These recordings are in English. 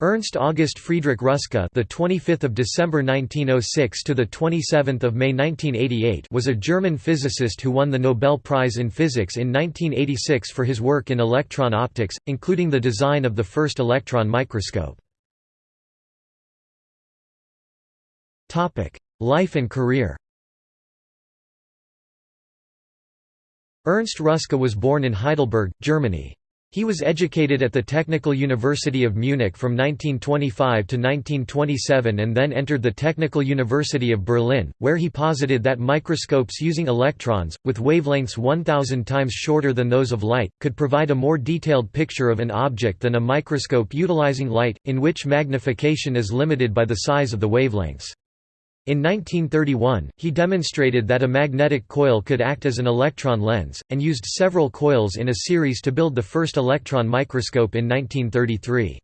Ernst August Friedrich Ruska, the 25th of December 1906 to the 27th of May 1988, was a German physicist who won the Nobel Prize in Physics in 1986 for his work in electron optics, including the design of the first electron microscope. Topic: Life and career. Ernst Ruska was born in Heidelberg, Germany. He was educated at the Technical University of Munich from 1925 to 1927 and then entered the Technical University of Berlin, where he posited that microscopes using electrons, with wavelengths 1000 times shorter than those of light, could provide a more detailed picture of an object than a microscope utilizing light, in which magnification is limited by the size of the wavelengths. In 1931, he demonstrated that a magnetic coil could act as an electron lens, and used several coils in a series to build the first electron microscope in 1933.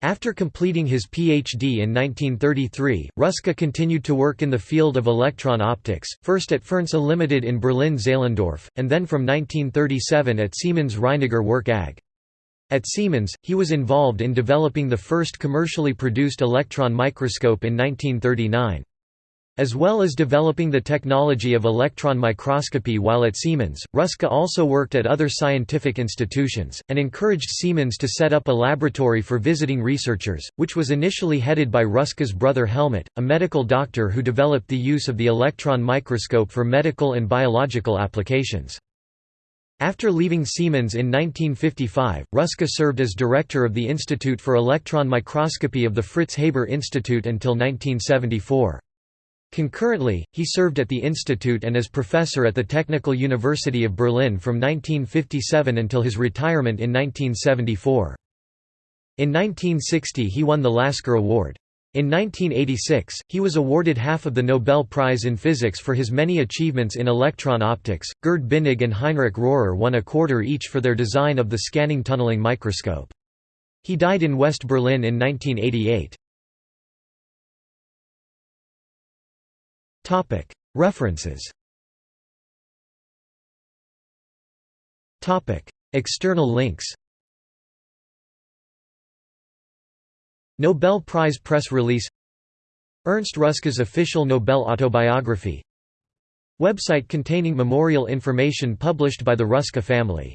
After completing his PhD in 1933, Ruska continued to work in the field of electron optics, first at Fernseh Limited in Berlin-Zehlendorf, and then from 1937 at Siemens Reiniger Werk AG. At Siemens, he was involved in developing the first commercially produced electron microscope in 1939. As well as developing the technology of electron microscopy while at Siemens, Ruska also worked at other scientific institutions, and encouraged Siemens to set up a laboratory for visiting researchers, which was initially headed by Ruska's brother Helmut, a medical doctor who developed the use of the electron microscope for medical and biological applications. After leaving Siemens in 1955, Ruska served as director of the Institute for Electron Microscopy of the Fritz Haber Institute until 1974. Concurrently, he served at the institute and as professor at the Technical University of Berlin from 1957 until his retirement in 1974. In 1960 he won the Lasker Award. In 1986, he was awarded half of the Nobel Prize in Physics for his many achievements in electron optics. Gerd Binnig and Heinrich Rohrer won a quarter each for their design of the scanning tunneling microscope. He died in West Berlin in 1988. Topic: References. External links. Nobel Prize press release. Ernst Ruska's official Nobel autobiography. Website containing memorial information published by the Ruska family